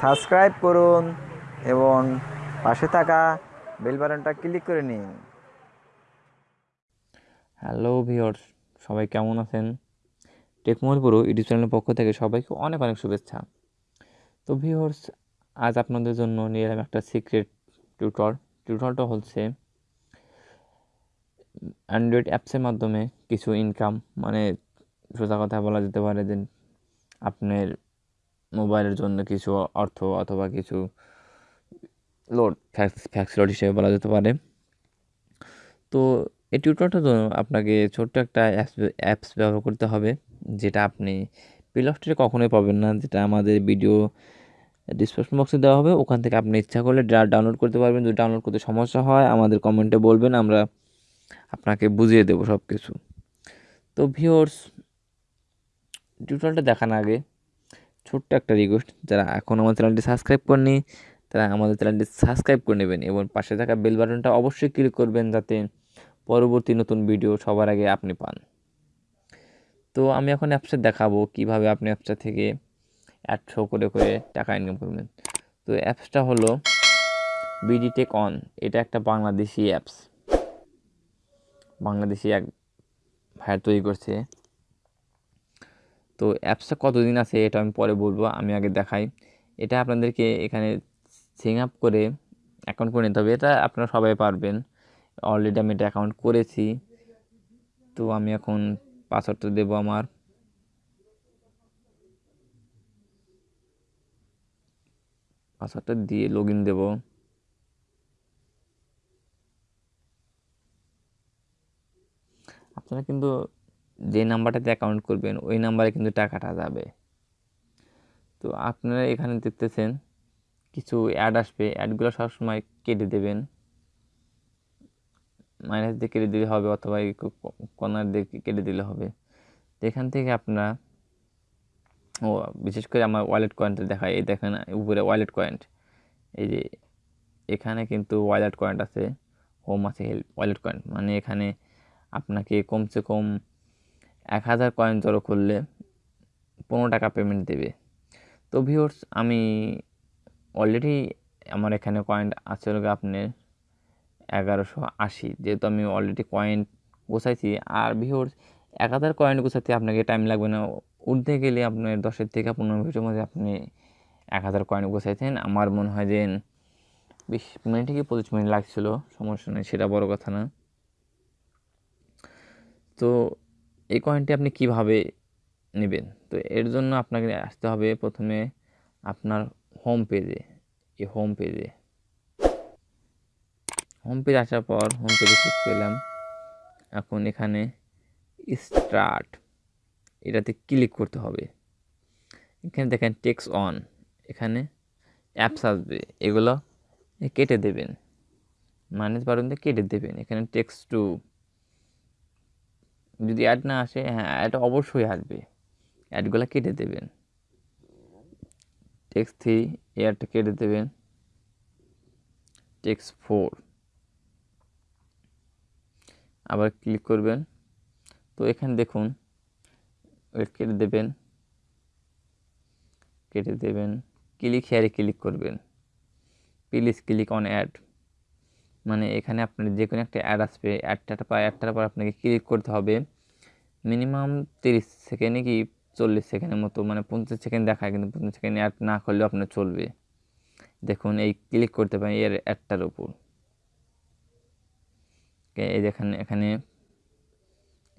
Subscribe করুন এবং পাশে থাকা বেল বাটনটা ক্লিক করে নিন। হ্যালো ভিওর্স সবাই কেমন আছেন? টেকমোর পুরো ইউটিউব চ্যানেলের পক্ষ থেকে সবাইকে অনেক অনেক শুভেচ্ছা। তো ভিওর্স আজ আপনাদের জন্য নিয়ে এলাম একটা সিক্রেট টিউটর টিউটরটা হচ্ছে অ্যান্ড্রয়েড অ্যাপসের মাধ্যমে কিছু ইনকাম মানে সোজা কথা বলা যেতে পারে যে আপনার মোবাইলের জন্য কিছু অর্থ অথবা কিছু লোড ফ্যাক্স ফ্যাক্স লোড হিসেবে বলা যেতে পারে। তো এই টিউটরটার জন্য আপনাকে ছোট্ট একটা অ্যাপস অ্যাপস ব্যবহার করতে হবে, যেটা আপনি প্লে কখনোই পাবেন না, যেটা আমাদের ভিডিও ডিসক্রিপশন বক্সে দেওয়া হবে। ওখান থেকে আপনি ইচ্ছা করলে ডাউনলোড করতে পারবেন, যদি ডাউনলোড করতে সমস্যা হয়, আমাদের কমেন্টে বলবেন, আমরা আপনাকে বুঝিয়ে দেবো সব কিছু তো ভিওর্স টিউটোরিয়ালটা দেখার আগে ছোট্ট একটা রিকোয়েস্ট যারা এখন আমার চ্যানেলটি সাবস্ক্রাইব করেনি তারা আমাদের চ্যানেলটি সাবস্ক্রাইব করে নেবেন এবং পাশে থাকা বেল বাটনটা অবশ্যই ক্লিক করবেন যাতে পরবর্তী নতুন ভিডিও সবার আগে আপনি পান। তো আমি এখন অ্যাপসে দেখাবো কীভাবে আপনি অ্যাপসটা থেকে অ্যাড শো করে করে টাকা ইনকাম করবেন। তো অ্যাপসটা হলো বিডি টেক অন এটা একটা বাংলাদেশি অ্যাপস বাংলাদেশি এক ভাইয়ার তৈরি করছে। তো অ্যাপসটা কতদিন আছে এটা আমি পরে বলব, আমি আগে দেখাই। এটা আপনাদেরকে এখানে সিং আপ করে অ্যাকাউন্ট করে নিতে হবে, এটা আপনারা সবাই পারবেন। অলরেডি আমি এটা অ্যাকাউন্ট করেছি, তো আমি এখন পাসওয়ার্ডটা দেবো আমার। পাসওয়ার্ডটা দিয়ে লগ ইন দেবো। আপনারা কিন্তু যে নাম্বারটাতে অ্যাকাউন্ট করবেন, ওই নাম্বারে কিন্তু টাকাটা যাবে। তো আপনারা এখানে দেখতেছেন, কিছু অ্যাড আসবে। অ্যাডগুলো সবসময় কেটে দেবেন। মাইনাস দিয়ে কেটে দিলে হবে অথবা কর্নার দিয়ে কেটে দিলে হবে। এখান থেকে আপনারা, ও, বিশেষ করে আমার ওয়ালেট কয়েন্টটা দেখায় এই দেখেন, উপরে ওয়ালেট কয়েন্ট এই যে, এখানে কিন্তু ওয়ালেট কয়েন্ট আছে। হোম আছে হেল্প ওয়ালেট কয়েন্ট মানে এখানে আপনাকে কমসে কম এক হাজার কয়েন জড়ো করলে পনেরো টাকা পেমেন্ট দেবে। তো ভিওর্স আমি অলরেডি আমার এখানে কয়েন আছে আপনার এগারোশো আশি, যেহেতু আমি অলরেডি কয়েন গোছাইছি। আর ভিওর্স এক হাজার কয়েন গোছাতে আপনাকে টাইম লাগবে না। উঠতে গেলে আপনার দশের থেকে পনেরো মিনিটের মধ্যে আপনি এক হাজার কয়েন গোছাইছেন। আমার মনে হয় যে বিশ মিনিট থেকে পঁচিশ মিনিট লাগছিল, সমস্যা নেই, সেটা বড় কথা না। তো এই কয়েনটি আপনি কীভাবে নেবেন? তো এর জন্য আপনাকে আসতে হবে প্রথমে আপনার হোম পেজে এই হোম পেজে হোম পেজ আসার পর হোম পেজে ক্লিক করলাম। এখন এখানে স্টার্ট এটাতে ক্লিক করতে হবে। এখানে দেখেন টেক্স অন এখানে অ্যাপস আসবে, এগুলো কেটে দেবেন। মানে পারেন কেটে দেবেন। এখানে টেক্স টু যদি অ্যাড না আসে হ্যাঁ অ্যাড অবশ্যই আসবে। অ্যাডগুলো কেটে দেবেন। টেক্স থ্রি এয়ারটা কেটে দেবেন। টেক্স ফোর আবার ক্লিক করবেন। তো এখানে দেখুন কেটে দেবেন। কেটে দেবেন। ক্লিক হেয়ারে ক্লিক করবেন। প্লিজ ক্লিক অন অ্যাড মানে এখানে আপনার যে কোনো একটা অ্যাড আসবে অ্যাডটা পর অ্যাডটার পর আপনাকে ক্লিক করতে হবে। মিনিমাম তিরিশ সেকেন্ডে কি চল্লিশ সেকেন্ডের মতো মানে পঞ্চাশ সেকেন্ড দেখায়, কিন্তু পঞ্চাশ সেকেন্ড অ্যাড না করলেও আপনার চলবে। দেখুন, এই ক্লিক করতে পারেন এর অ্যাডটার উপর। এই দেখেন এখানে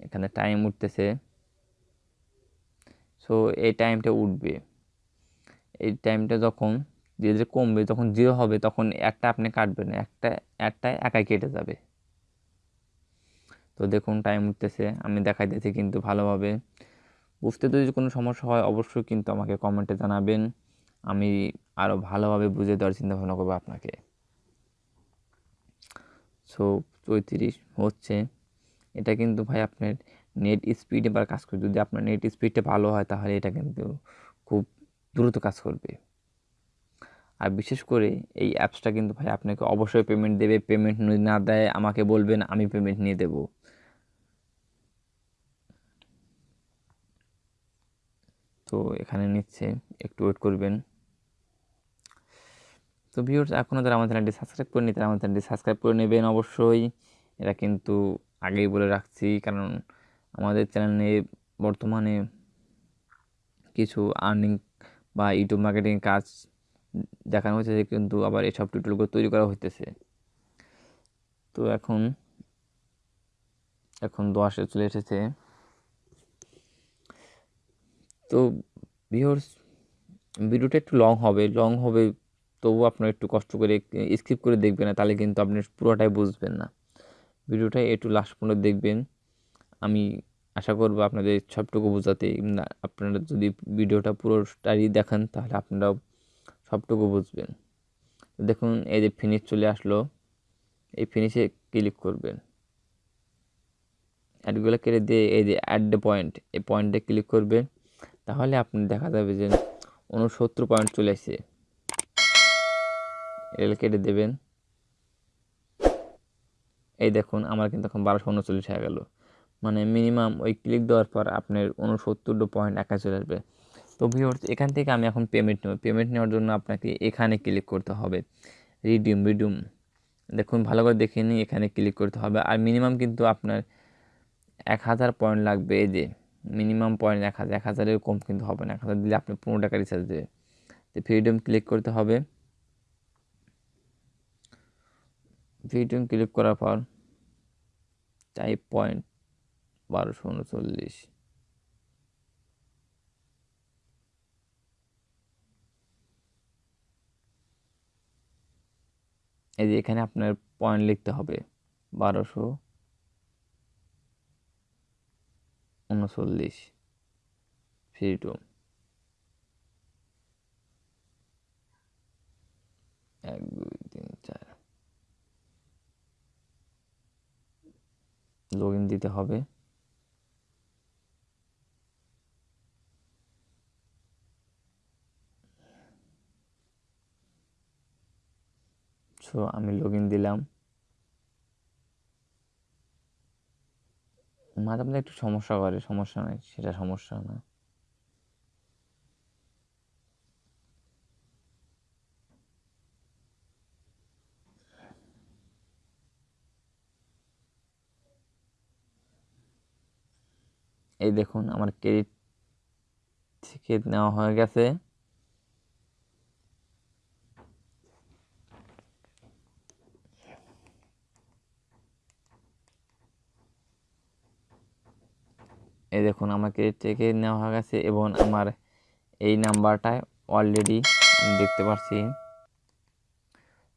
এখানে টাইম উঠতেছে। সো এই টাইমটা উঠবে। এই টাইমটা যখন ধীরে ধীরে কমবে যখন জিরো হবে তখন একটা আপনি কাটবেন, একটা একটা একাই কেটে যাবে। তো দেখুন টাইম উঠতেছে, আমি দেখাই দিয়েছি কিন্তু ভালোভাবে। বুঝতে যদি কোনো সমস্যা হয় অবশ্যই কিন্তু আমাকে কমেন্টে জানাবেন। আমি আরও ভালোভাবে বুঝে দেওয়ার চিন্তা ভাবনা করব আপনাকে। সো চৌত্রিশ হচ্ছে। এটা কিন্তু ভাই আপনার নেট স্পিডে বা কাজ করবে যদি আপনার নেট স্পিডটা ভালো হয় তাহলে এটা কিন্তু খুব দ্রুত কাজ করবে। আর বিশেষ করে এই অ্যাপসটা কিন্তু ভাই আপনাকে অবশ্যই পেমেন্ট দেবে। পেমেন্ট না দেয়, আমাকে বলবেন, আমি পেমেন্ট নিয়ে দেবো। তো এখানে নিচ্ছে, একটু ওয়েট করবেন। তো ভিউর্স এখনও যারা আমার চ্যানেলটি সাবস্ক্রাইব করেনি তারা আমার চ্যানেলটি সাবস্ক্রাইব করে নেবেন অবশ্যই। এটা কিন্তু আগেই বলে রাখছি, কারণ আমাদের চ্যানেলে বর্তমানে কিছু আর্নিং বা ইউটিউব মার্কেটিং কাজ দেখানো হয়েছে কিন্তু আবার এসব টিউটোরিয়ালগুলো তৈরি করা হইতেছে। তো এখন এখন দশে চলে এসেছে। তো ভিউর্স ভিডিওটা একটু লং হবে। লং হবে তবুও আপনার একটু কষ্ট করে স্কিপ করে দেখবেন না, তাহলে কিন্তু আপনি পুরোটাই বুঝবেন না। ভিডিওটা একটু লাস্ট পর্যন্ত দেখবেন। আমি আশা করব আপনাদের সবটুকু বোঝাতে। আপনারা যদি ভিডিওটা পুরোটাই দেখেন, তাহলে আপনারাও সবটুকু বুঝবেন। দেখুন, এই যে ফিনিশ চলে আসলো, এই ফিনিশে ক্লিক করবেন। অ্যাডগুলো কেটে দিয়ে এই যে অ্যাড দ্য পয়েন্ট এই পয়েন্টে ক্লিক করবেন। তাহলে আপনি দেখা যাবে যে উনসত্তর পয়েন্ট চলে আসছে এল কেটে দেবেন। এই দেখুন, আমার কিন্তু এখন বারোশো উনচল্লিশ হয়ে গেল। মানে মিনিমাম ওই ক্লিক দেওয়ার পর আপনার উনসত্তর পয়েন্ট একা চলে আসবে। তো ভিওর এখান থেকে আমি এখন পেমেন্ট নেব। পেমেন্ট নেওয়ার জন্য আপনাকে এখানে ক্লিক করতে হবে। রিডিউম রিডিউম দেখুন, ভালো করে দেখে নিই এখানে ক্লিক করতে হবে। আর মিনিমাম কিন্তু আপনার এক হাজার পয়েন্ট লাগবে। এই যে মিনিমাম পয়েন্ট এক হাজার, এক হাজারের কম কিন্তু হবে না। এক হাজার দিলে আপনি পনেরো টাকা রিচার্জ দেবে তো ফ্রিডম ক্লিক করতে হবে। ফ্রিডম ক্লিক করার পর টাইপ পয়েন্ট বারোশো উনচল্লিশ। এই যে এখানে আপনার পয়েন্ট লিখতে হবে বারোশো উনচল্লিশ ফ্রিডম এক, দুই, তিন, চার। লগ ইন দিতে হবে। সো আমি লগ ইন দিলাম। মাঝে মাঝে একটু সমস্যা করে, সমস্যা নাই, সেটা সমস্যা না এই দেখুন, আমার ক্রেডিট থেকে নেওয়া হয়ে গেছে। এই দেখুন, আমাকে থেকে নেওয়া হয়ে গেছে এবং আমার এই নাম্বারটায় অলরেডি দেখতে পাচ্ছি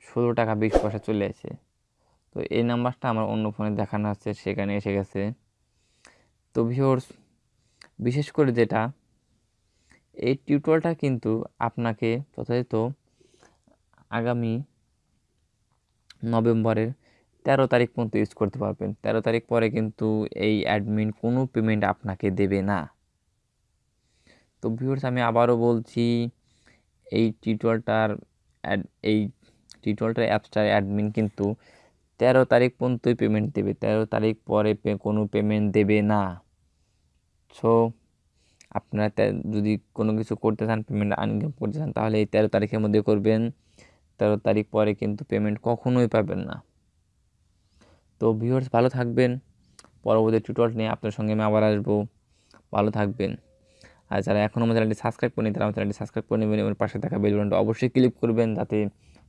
ষোলো টাকা বিশ পয়সা চলে আসে তো এই নাম্বারটা আমার অন্য ফোনে দেখানো আছে সেখানে এসে গেছে। তো ভিওর্স বিশেষ করে যেটা, এই টিউটোরিয়ালটা কিন্তু আপনাকে যথাযথ আগামী নভেম্বরের তেরো তারিখ পর্যন্ত ইউজ করতে পারবেন। তেরো তারিখ পরে কিন্তু এই অ্যাডমিন কোনো পেমেন্ট আপনাকে দেবে না। তো ভিউর্স আমি আবারও বলছি, এই অ্যাড এই টিউটোরিয়ালটার অ্যাপসটার অ্যাডমিন কিন্তু তেরো তারিখ পর্যন্তই পেমেন্ট দেবে। তেরো তারিখ পরে কোনো পেমেন্ট দেবে না। সো আপনারা যদি কোনো কিছু করতে চান পেমেন্ট আনকাম করতে চান, তাহলে এই তেরো তারিখের মধ্যে করবেন। তেরো তারিখ পরে কিন্তু পেমেন্ট কখনোই পাবেন না। তো ভিউয়ার্স ভালো থাকবেন। পরবর্তী টিউটোরিয়াল নিয়ে আপনার সঙ্গে আমি আবার আসব। ভালো থাকবেন। আর যারা এখনও আমার চ্যানেলটি সাবস্ক্রাইব করেনি তারা আমার চ্যানেলটি সাবস্ক্রাইব করে নেবেন এবং পাশে থাকা বেল বাটনটা অবশ্যই ক্লিক করবেন যাতে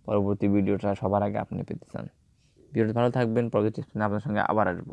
পরবর্তী ভিডিওটা সবার আগে আপনি পেতে চান। ভিডিওটা ভালো থাকবেন। পরবর্তী আপনার সঙ্গে আবার আসব।